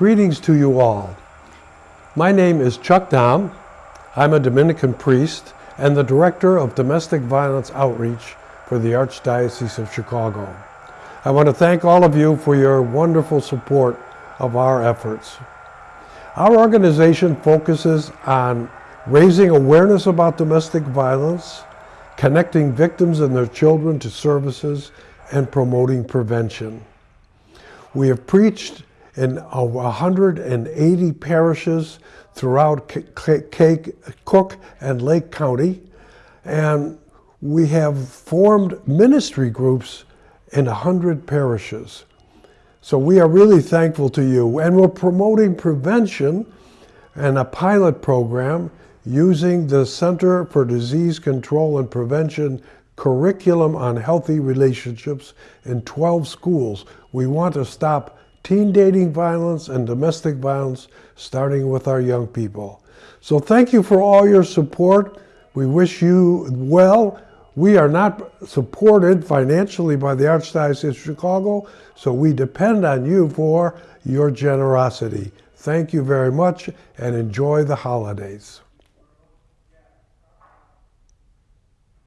Greetings to you all. My name is Chuck Dahm. I'm a Dominican priest and the Director of Domestic Violence Outreach for the Archdiocese of Chicago. I want to thank all of you for your wonderful support of our efforts. Our organization focuses on raising awareness about domestic violence, connecting victims and their children to services, and promoting prevention. We have preached in 180 parishes throughout Cook and Lake County, and we have formed ministry groups in 100 parishes. So we are really thankful to you. And we're promoting prevention and a pilot program using the Center for Disease Control and Prevention curriculum on healthy relationships in 12 schools. We want to stop teen dating violence and domestic violence, starting with our young people. So thank you for all your support. We wish you well. We are not supported financially by the Archdiocese of Chicago, so we depend on you for your generosity. Thank you very much and enjoy the holidays.